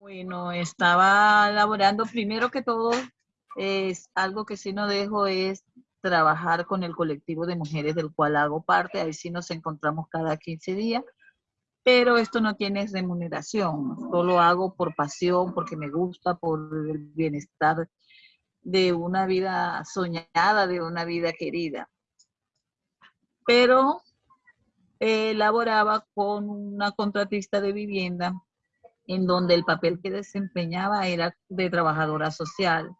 Bueno, estaba laborando primero que todo, es algo que sí no dejo es trabajar con el colectivo de mujeres del cual hago parte, ahí sí nos encontramos cada 15 días, pero esto no tiene remuneración, solo hago por pasión, porque me gusta, por el bienestar de una vida soñada, de una vida querida. Pero eh, laboraba con una contratista de vivienda en donde el papel que desempeñaba era de trabajadora social.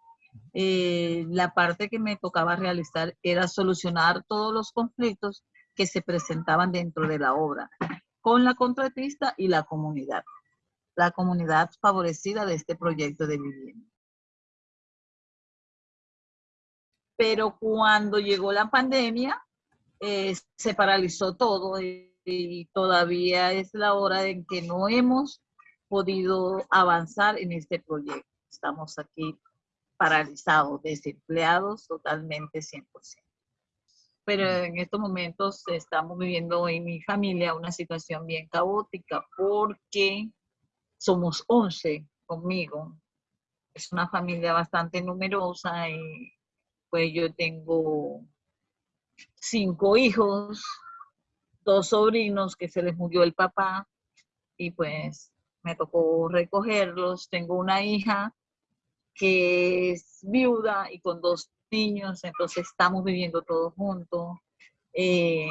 Eh, la parte que me tocaba realizar era solucionar todos los conflictos que se presentaban dentro de la obra con la contratista y la comunidad, la comunidad favorecida de este proyecto de vivienda. Pero cuando llegó la pandemia, eh, se paralizó todo y, y todavía es la hora en que no hemos podido avanzar en este proyecto. Estamos aquí paralizados, desempleados totalmente 100%. Pero en estos momentos estamos viviendo en mi familia una situación bien caótica porque somos 11 conmigo. Es una familia bastante numerosa y pues yo tengo cinco hijos, dos sobrinos que se les murió el papá y pues me tocó recogerlos. Tengo una hija que es viuda y con dos niños, entonces estamos viviendo todos juntos. Eh,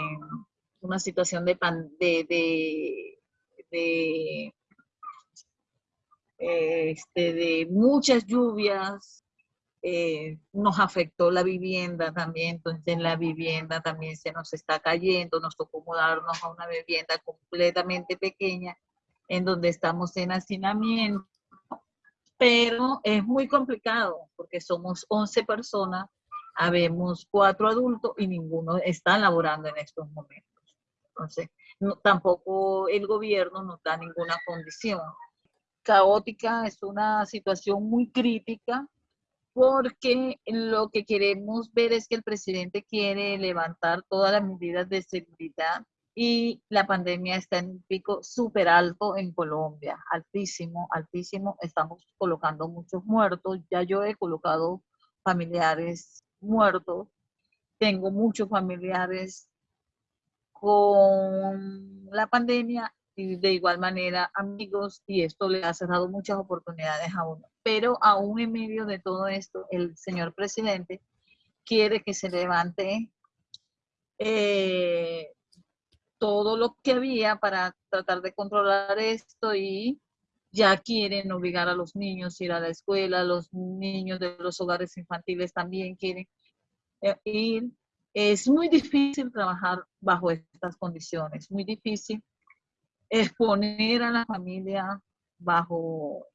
una situación de, de, de, este, de muchas lluvias, eh, nos afectó la vivienda también, entonces en la vivienda también se nos está cayendo, nos tocó mudarnos a una vivienda completamente pequeña en donde estamos en hacinamiento, pero es muy complicado porque somos 11 personas, habemos cuatro adultos y ninguno está laborando en estos momentos. Entonces, tampoco el gobierno nos da ninguna condición. Caótica es una situación muy crítica porque lo que queremos ver es que el presidente quiere levantar todas las medidas de seguridad y la pandemia está en pico súper alto en Colombia, altísimo, altísimo. Estamos colocando muchos muertos. Ya yo he colocado familiares muertos. Tengo muchos familiares con la pandemia y de igual manera amigos y esto le ha cerrado muchas oportunidades a uno. Pero aún en medio de todo esto, el señor presidente quiere que se levante eh, todo lo que había para tratar de controlar esto y ya quieren obligar a los niños a ir a la escuela, los niños de los hogares infantiles también quieren eh, ir. Es muy difícil trabajar bajo estas condiciones, muy difícil exponer a la familia bajo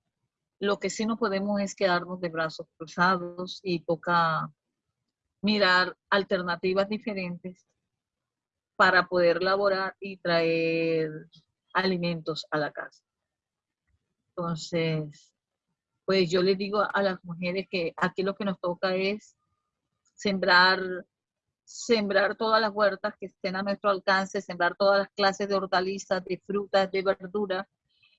lo que sí no podemos es quedarnos de brazos cruzados y toca mirar alternativas diferentes para poder laborar y traer alimentos a la casa. Entonces, pues yo les digo a las mujeres que aquí lo que nos toca es sembrar, sembrar todas las huertas que estén a nuestro alcance, sembrar todas las clases de hortalizas, de frutas, de verduras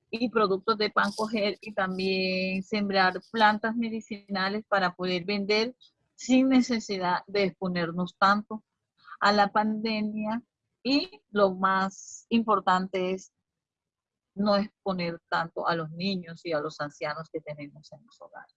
y productos de pan coger y también sembrar plantas medicinales para poder vender sin necesidad de exponernos tanto a la pandemia y lo más importante es no exponer tanto a los niños y a los ancianos que tenemos en los hogares.